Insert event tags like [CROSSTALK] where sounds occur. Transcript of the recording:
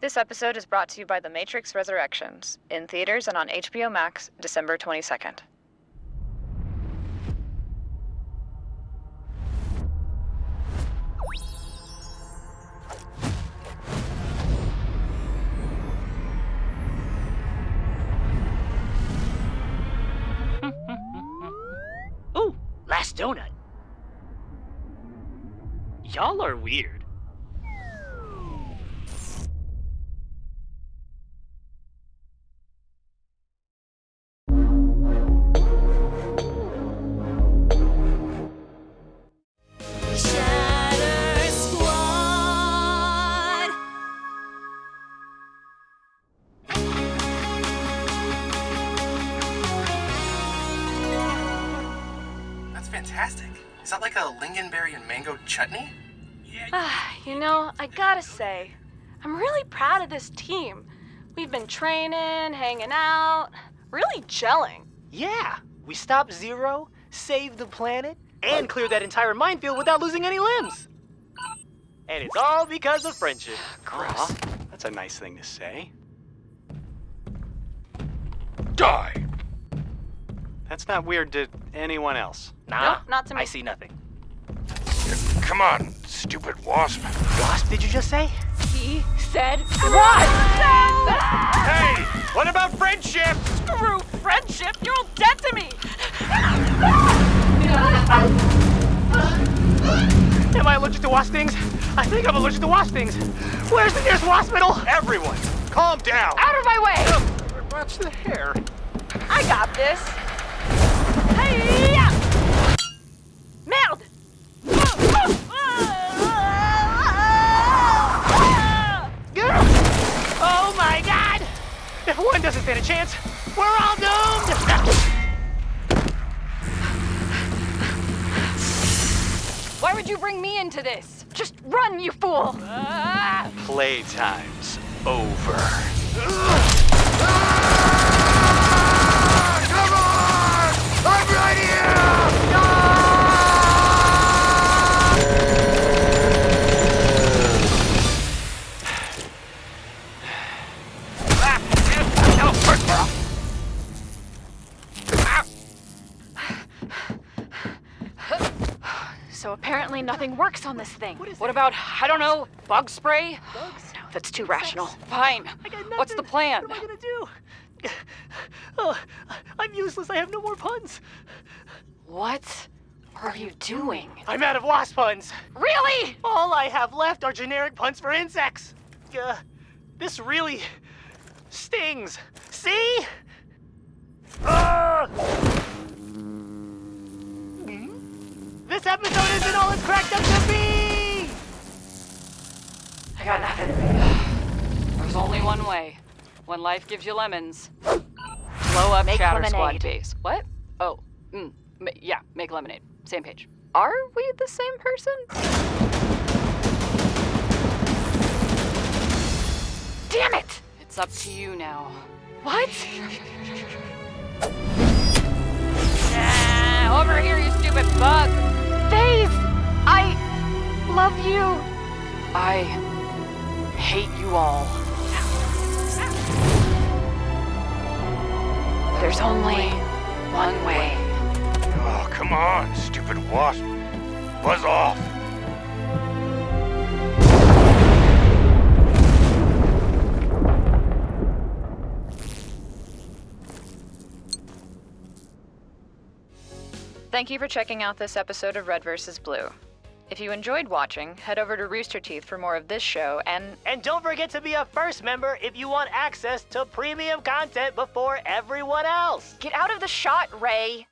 This episode is brought to you by The Matrix Resurrections, in theaters and on HBO Max, December 22nd. [LAUGHS] Ooh, last donut. Y'all are weird. Fantastic. Is that like a lingonberry and mango chutney? Ah, you know, I gotta say, I'm really proud of this team. We've been training, hanging out, really gelling. Yeah, we stopped Zero, saved the planet, and cleared that entire minefield without losing any limbs. And it's all because of friendship. Gross. That's a nice thing to say. Die! That's not weird to anyone else. Nah, Nope, not to me. I see nothing. Come on, stupid wasp. Wasp, did you just say? He said what? Hey, what about friendship? Screw friendship, you're all dead to me. Am I allergic to wasp stings? I think I'm allergic to wasp stings. Where's the nearest wasp hospital? Everyone, calm down. Out of my way! Watch the hair. I got this. Merde! Oh my god! If one doesn't stand a chance, we're all doomed! Why would you bring me into this? Just run, you fool! Playtime's over. So apparently nothing works on this thing. What about, I don't know, bug spray? No, that's too rational. Fine. I got What's the plan? What am I gonna do? [SIGHS] Oh, I'm useless. I have no more puns. What are you doing? I'm out of wasp puns. Really? All I have left are generic puns for insects. Uh, this really stings. See? Ah! This episode isn't all it's cracked up to be! I got nothing. There's only one way. When life gives you lemons, blow up Make Shatter Squad base. What? Oh, mm, yeah, make lemonade. Same page. Are we the same person? Damn it! It's up to you now. What? Ah, over here, you stupid bug! Faith! I love you. I hate you all. There's only one way. Oh, come on, stupid wasp. Buzz off. Thank you for checking out this episode of Red vs. Blue. If you enjoyed watching, head over to Rooster Teeth for more of this show and And don't forget to be a first member if you want access to premium content before everyone else. Get out of the shot, Ray.